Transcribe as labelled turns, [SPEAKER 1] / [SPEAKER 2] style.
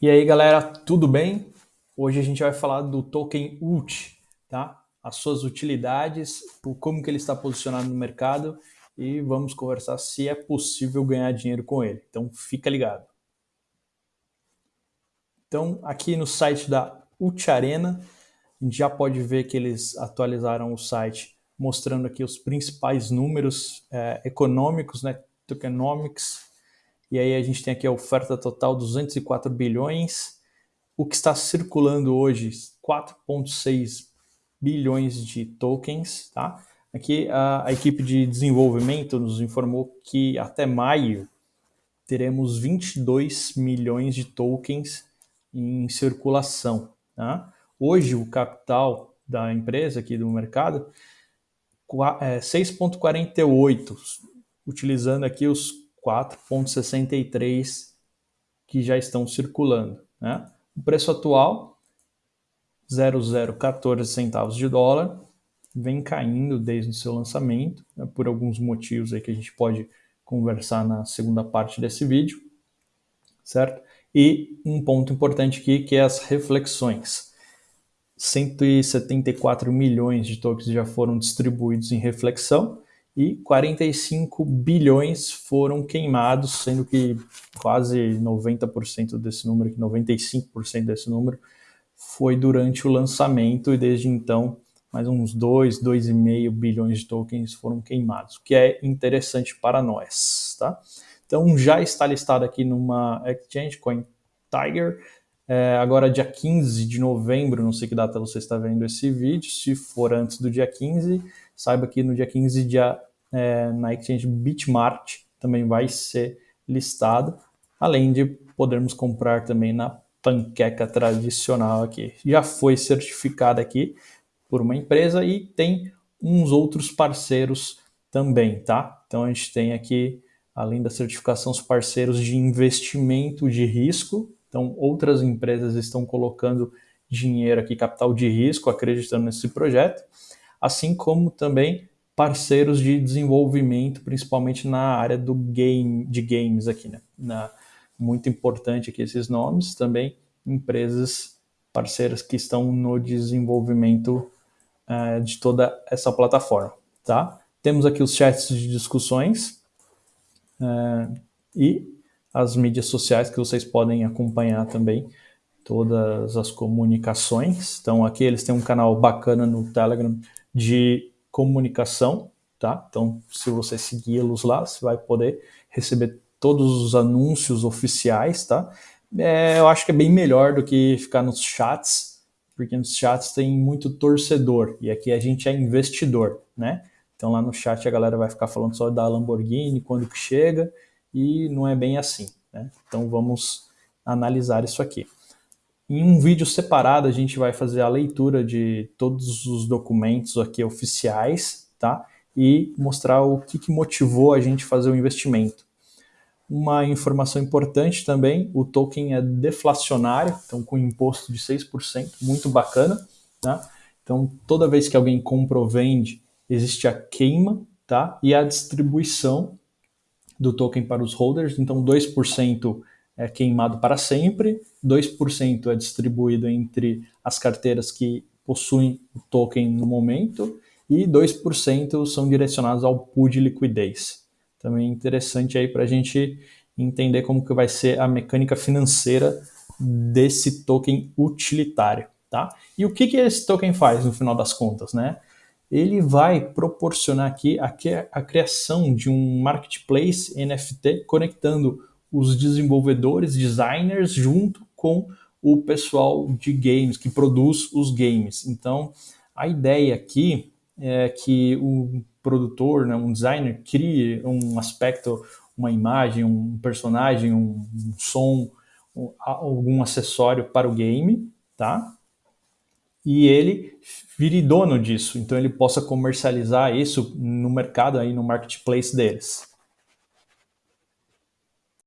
[SPEAKER 1] E aí galera, tudo bem? Hoje a gente vai falar do token UT, tá? As suas utilidades, como que ele está posicionado no mercado e vamos conversar se é possível ganhar dinheiro com ele. Então fica ligado. Então aqui no site da UT Arena, a gente já pode ver que eles atualizaram o site mostrando aqui os principais números é, econômicos, né, tokenomics, e aí a gente tem aqui a oferta total 204 bilhões, o que está circulando hoje 4.6 bilhões de tokens, tá? Aqui a, a, equipe de desenvolvimento nos informou que até maio teremos 22 milhões de tokens em circulação, tá? Hoje o capital da empresa aqui do mercado é 6.48, utilizando aqui os 4,63 que já estão circulando. Né? O preço atual, 0,014 centavos de dólar, vem caindo desde o seu lançamento, né, por alguns motivos aí que a gente pode conversar na segunda parte desse vídeo, certo? E um ponto importante aqui que é as reflexões. 174 milhões de tokens já foram distribuídos em reflexão, e 45 bilhões foram queimados, sendo que quase 90% desse número, 95% desse número, foi durante o lançamento e desde então mais uns 2, 2,5 bilhões de tokens foram queimados, o que é interessante para nós, tá? Então já está listado aqui numa exchange, Coin Tiger, é, agora dia 15 de novembro, não sei que data você está vendo esse vídeo, se for antes do dia 15, saiba que no dia 15 dia é, na exchange Bitmart também vai ser listado, além de podermos comprar também na panqueca tradicional aqui. Já foi certificada aqui por uma empresa e tem uns outros parceiros também, tá? Então a gente tem aqui, além da certificação, os parceiros de investimento de risco. Então outras empresas estão colocando dinheiro aqui, capital de risco, acreditando nesse projeto, assim como também parceiros de desenvolvimento, principalmente na área do game, de games aqui, né? Na, muito importante aqui esses nomes, também empresas parceiras que estão no desenvolvimento uh, de toda essa plataforma, tá? Temos aqui os chats de discussões uh, e as mídias sociais que vocês podem acompanhar também todas as comunicações. Então aqui eles têm um canal bacana no Telegram de comunicação, tá? Então, se você segui-los lá, você vai poder receber todos os anúncios oficiais, tá? É, eu acho que é bem melhor do que ficar nos chats, porque nos chats tem muito torcedor, e aqui a gente é investidor, né? Então lá no chat a galera vai ficar falando só da Lamborghini, quando que chega, e não é bem assim, né? Então vamos analisar isso aqui. Em um vídeo separado, a gente vai fazer a leitura de todos os documentos aqui oficiais, tá? E mostrar o que, que motivou a gente fazer o investimento. Uma informação importante também, o token é deflacionário, então com imposto de 6%, muito bacana, tá? Então, toda vez que alguém compra ou vende, existe a queima, tá? E a distribuição do token para os holders, então 2% é queimado para sempre, 2% é distribuído entre as carteiras que possuem o token no momento e 2% são direcionados ao pool de liquidez. Também interessante aí para a gente entender como que vai ser a mecânica financeira desse token utilitário. Tá? E o que, que esse token faz no final das contas? Né? Ele vai proporcionar aqui a, a criação de um marketplace NFT conectando os desenvolvedores, designers, junto com o pessoal de games, que produz os games. Então, a ideia aqui é que o produtor, né, um designer, crie um aspecto, uma imagem, um personagem, um, som, um, algum acessório para o game, tá? E ele vire dono disso, então ele possa comercializar isso no mercado, aí no marketplace deles.